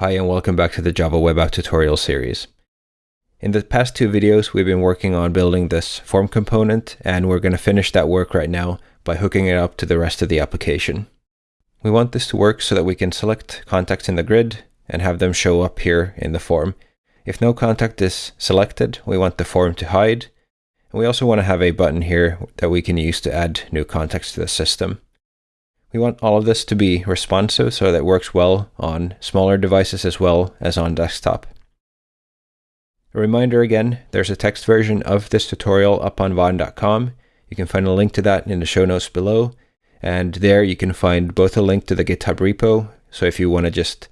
Hi and welcome back to the Java Web App tutorial series. In the past two videos, we've been working on building this form component, and we're going to finish that work right now by hooking it up to the rest of the application. We want this to work so that we can select contacts in the grid and have them show up here in the form. If no contact is selected, we want the form to hide. And we also want to have a button here that we can use to add new contacts to the system. We want all of this to be responsive so that it works well on smaller devices as well as on desktop. A reminder again, there's a text version of this tutorial up on vaadin.com. You can find a link to that in the show notes below. And there you can find both a link to the GitHub repo. So if you want to just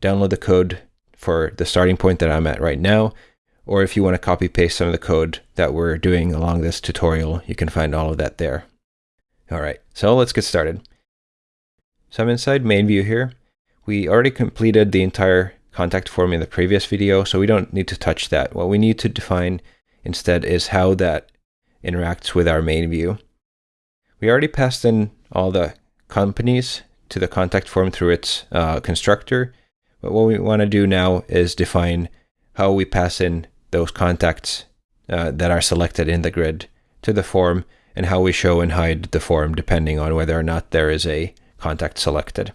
download the code for the starting point that I'm at right now, or if you want to copy paste some of the code that we're doing along this tutorial, you can find all of that there. All right, so let's get started. So I'm inside main view here. We already completed the entire contact form in the previous video, so we don't need to touch that. What we need to define instead is how that interacts with our main view. We already passed in all the companies to the contact form through its uh, constructor, but what we want to do now is define how we pass in those contacts uh, that are selected in the grid to the form and how we show and hide the form depending on whether or not there is a contact selected.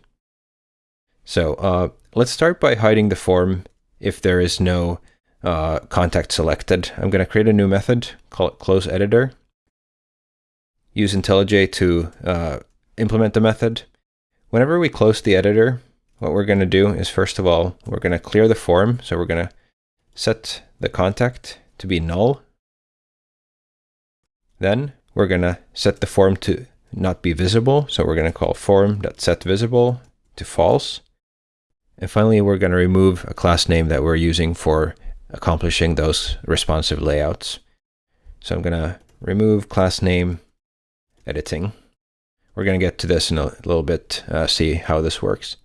So uh, let's start by hiding the form if there is no uh, contact selected. I'm going to create a new method, call it close editor. Use IntelliJ to uh, implement the method. Whenever we close the editor, what we're going to do is first of all, we're going to clear the form. So we're going to set the contact to be null. Then we're going to set the form to not be visible. So we're going to call form.setVisible to false. And finally, we're going to remove a class name that we're using for accomplishing those responsive layouts. So I'm going to remove class name editing. We're going to get to this in a little bit, uh, see how this works.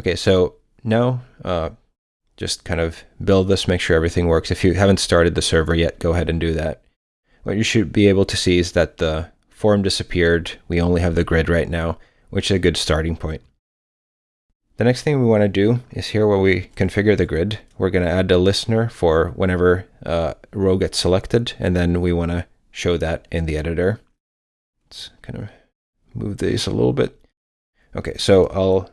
Okay, so now uh, just kind of build this, make sure everything works. If you haven't started the server yet, go ahead and do that. What you should be able to see is that the form disappeared. We only have the grid right now, which is a good starting point. The next thing we want to do is here where we configure the grid, we're going to add a listener for whenever uh, a row gets selected, and then we want to show that in the editor. Let's kind of move these a little bit. Okay, so I'll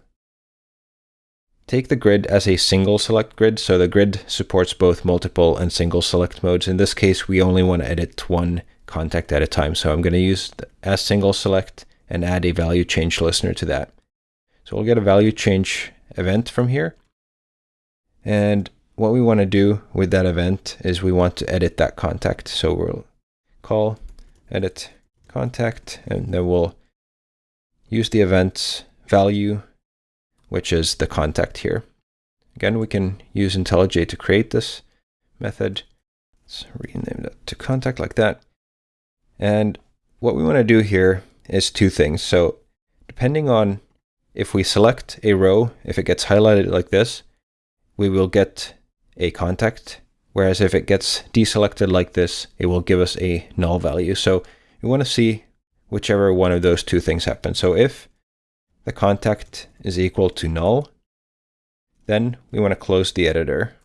take the grid as a single select grid. So the grid supports both multiple and single select modes. In this case, we only want to edit one contact at a time. So I'm going to use the as single select and add a value change listener to that. So we'll get a value change event from here. And what we want to do with that event is we want to edit that contact. So we'll call edit contact, and then we'll use the event's value, which is the contact here. Again, we can use IntelliJ to create this method. Let's rename that to contact like that. And what we want to do here is two things. So depending on if we select a row, if it gets highlighted like this, we will get a contact. Whereas if it gets deselected like this, it will give us a null value. So we want to see whichever one of those two things happen. So if the contact is equal to null, then we want to close the editor.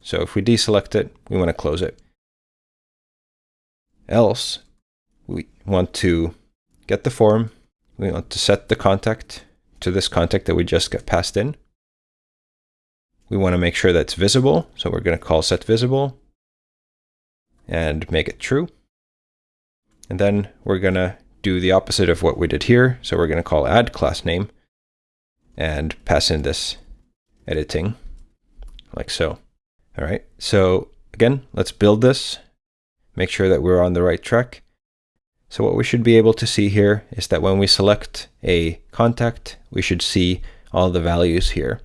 So if we deselect it, we want to close it. Else, we want to get the form, we want to set the contact to this contact that we just got passed in. We want to make sure that's visible, so we're going to call set visible and make it true. And then we're going to do the opposite of what we did here. So we're going to call add class name and pass in this editing like so. All right. So again, let's build this, make sure that we're on the right track. So what we should be able to see here is that when we select a contact, we should see all the values here.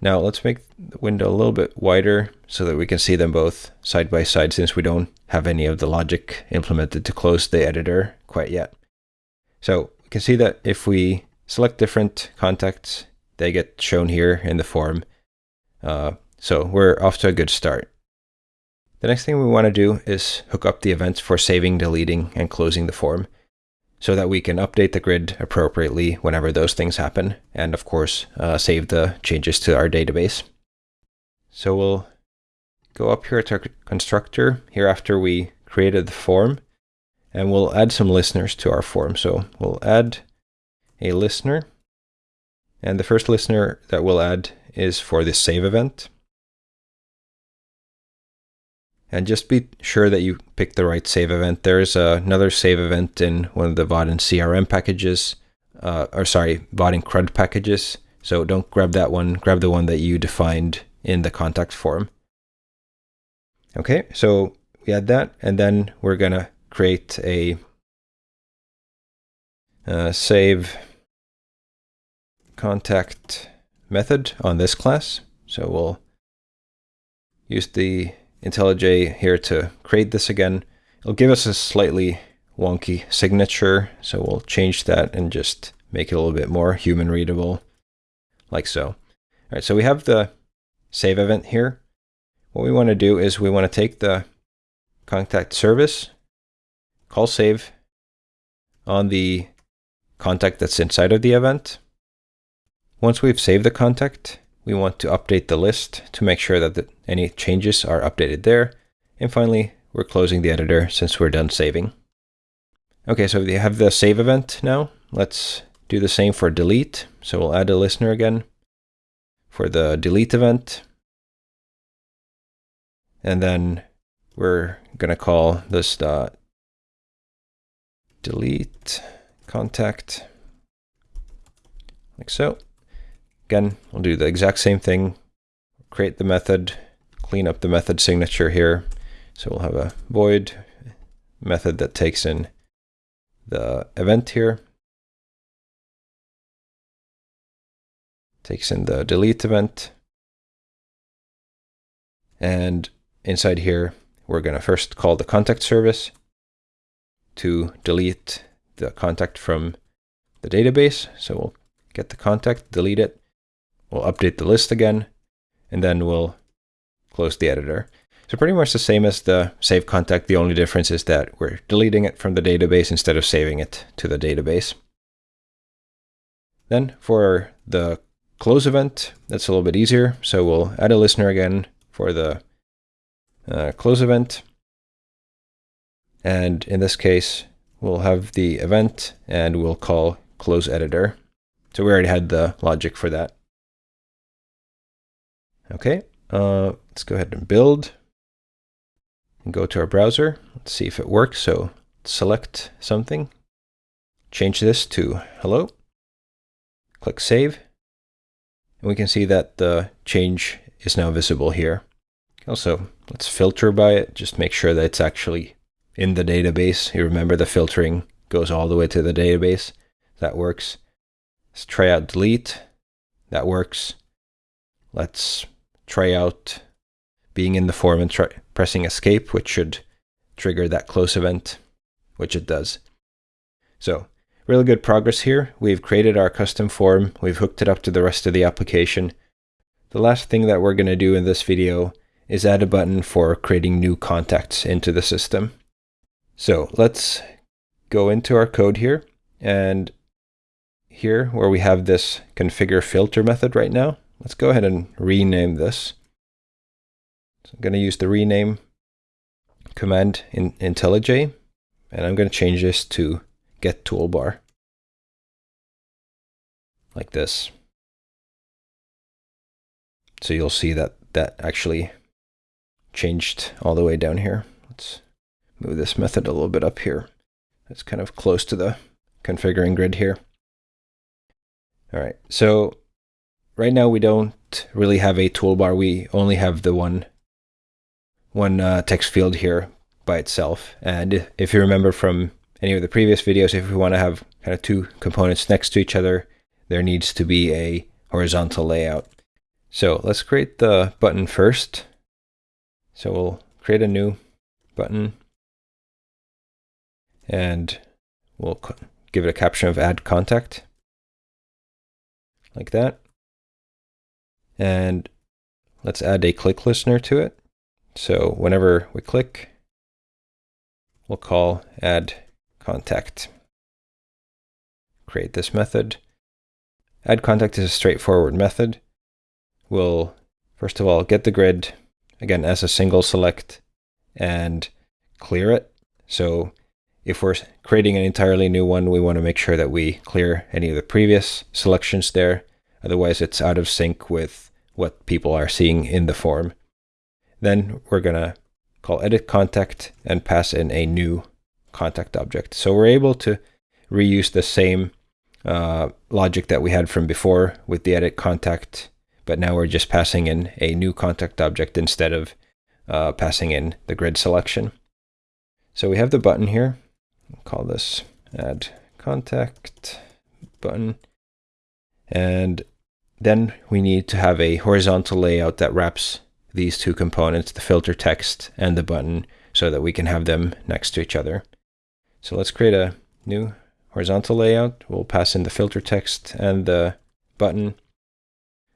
Now let's make the window a little bit wider so that we can see them both side by side since we don't have any of the logic implemented to close the editor quite yet. So we can see that if we select different contacts, they get shown here in the form. Uh, so we're off to a good start. The next thing we want to do is hook up the events for saving, deleting, and closing the form. so that we can update the grid appropriately whenever those things happen, and of course, uh, save the changes to our database. So we'll go up here to our constructor here after we created the form, and we'll add some listeners to our form. So we'll add a listener, and the first listener that we'll add is for the save event. And just be sure that you pick the right save event. There's uh, another save event in one of the Vaadin CRM packages, uh, or sorry, Vaadin CRUD packages. So don't grab that one, grab the one that you defined in the contact form. Okay, so we add that, and then we're gonna create a uh, save contact method on this class. So we'll use the IntelliJ here to create this again. It'll give us a slightly wonky signature, so we'll change that and just make it a little bit more human readable, like so. All right, so we have the save event here. What we want to do is we want to take the contact service, call save on the contact that's inside of the event. Once we've saved the contact, we want to update the list to make sure that the, any changes are updated there. And finally, we're closing the editor since we're done saving. Okay, so we have the save event now. Let's do the same for delete. So we'll add a listener again for the delete event. And then we're going to call this dot delete contact like so. Again, we'll do the exact same thing. Create the method, clean up the method signature here. So we'll have a void method that takes in the event here. Takes in the delete event. And inside here, we're going to first call the contact service to delete the contact from the database. So we'll get the contact, delete it, We'll update the list again, and then we'll close the editor. So pretty much the same as the save contact. The only difference is that we're deleting it from the database instead of saving it to the database. Then for the close event, that's a little bit easier. So we'll add a listener again for the uh, close event. And in this case, we'll have the event and we'll call close editor. So we already had the logic for that. Okay, uh, let's go ahead and build and go to our browser. Let's see if it works. So select something, change this to hello, click save, and we can see that the change is now visible here. Also, let's filter by it, just make sure that it's actually in the database. You remember the filtering goes all the way to the database. That works. Let's try out delete. That works. Let's try out being in the form and pressing escape, which should trigger that close event, which it does. So really good progress here. We've created our custom form. We've hooked it up to the rest of the application. The last thing that we're going to do in this video is add a button for creating new contacts into the system. So let's go into our code here and here where we have this configure filter method right now, Let's go ahead and rename this. So I'm going to use the rename command in IntelliJ, and I'm going to change this to get toolbar. Like this. So you'll see that that actually changed all the way down here. Let's move this method a little bit up here. It's kind of close to the configuring grid here. All right, so right now we don't really have a toolbar. We only have the one one uh, text field here by itself. And if you remember from any of the previous videos, if we want to have kind of two components next to each other, there needs to be a horizontal layout. So let's create the button first. So we'll create a new button and we'll give it a caption of add contact like that. And let's add a click listener to it. So whenever we click, we'll call add contact. create this method. Add contact is a straightforward method. We'll first of all get the grid again as a single select and clear it. So if we're creating an entirely new one, we want to make sure that we clear any of the previous selections there. Otherwise, it's out of sync with what people are seeing in the form. Then we're going to call edit contact and pass in a new contact object. So we're able to reuse the same uh, logic that we had from before with the edit contact, but now we're just passing in a new contact object instead of uh, passing in the grid selection. So we have the button here. We'll call this add contact button. And then we need to have a horizontal layout that wraps these two components, the filter text and the button, so that we can have them next to each other. So let's create a new horizontal layout. We'll pass in the filter text and the button.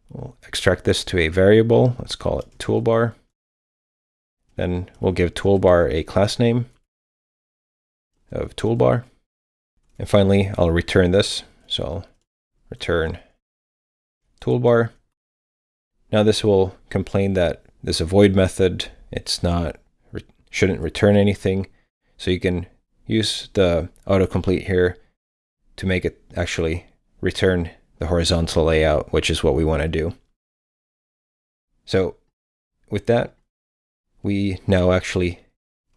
We'll extract this to a variable. Let's call it toolbar. Then we'll give toolbar a class name of toolbar. And finally, I'll return this. So I'll return toolbar. Now this will complain that this avoid method, it's not, shouldn't return anything. So you can use the autocomplete here to make it actually return the horizontal layout, which is what we want to do. So with that, we now actually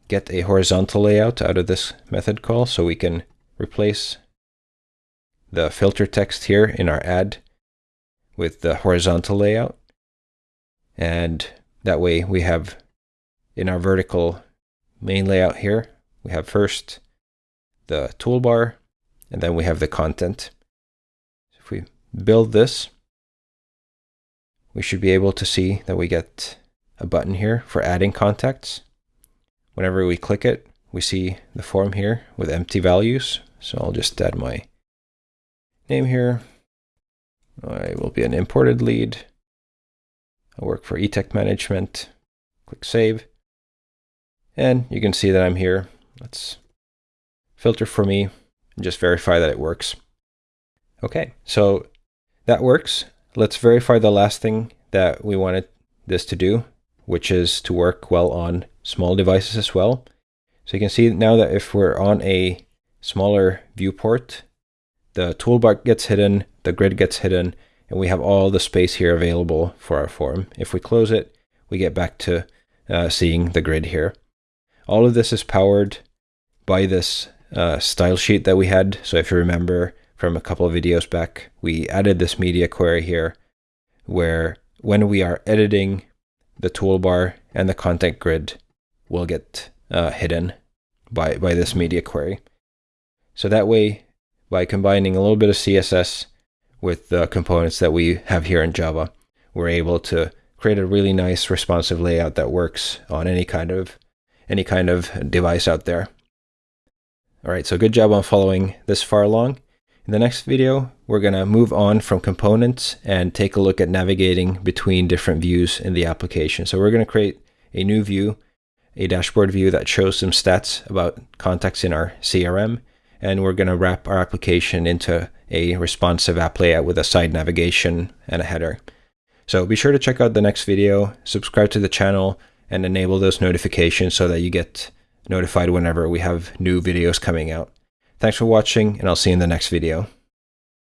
get a horizontal layout out of this method call. So we can replace the filter text here in our add with the horizontal layout. And that way we have in our vertical main layout here, we have first the toolbar, and then we have the content. So if we build this, we should be able to see that we get a button here for adding contacts. Whenever we click it, we see the form here with empty values. So I'll just add my name here. I will be an imported lead. I work for eTech Management. Click Save. And you can see that I'm here. Let's filter for me and just verify that it works. Okay, so that works. Let's verify the last thing that we wanted this to do, which is to work well on small devices as well. So you can see now that if we're on a smaller viewport, the toolbar gets hidden, the grid gets hidden, and we have all the space here available for our form. If we close it, we get back to uh, seeing the grid here. All of this is powered by this uh, style sheet that we had. So if you remember from a couple of videos back, we added this media query here where when we are editing the toolbar and the content grid will get uh, hidden by, by this media query. So that way, by combining a little bit of CSS with the components that we have here in Java, we're able to create a really nice responsive layout that works on any kind of any kind of device out there. All right, so good job on following this far along. In the next video, we're going to move on from components and take a look at navigating between different views in the application. So we're going to create a new view, a dashboard view that shows some stats about contacts in our CRM, and we're going to wrap our application into a responsive app layout with a side navigation and a header. So be sure to check out the next video, subscribe to the channel, and enable those notifications so that you get notified whenever we have new videos coming out. Thanks for watching, and I'll see you in the next video.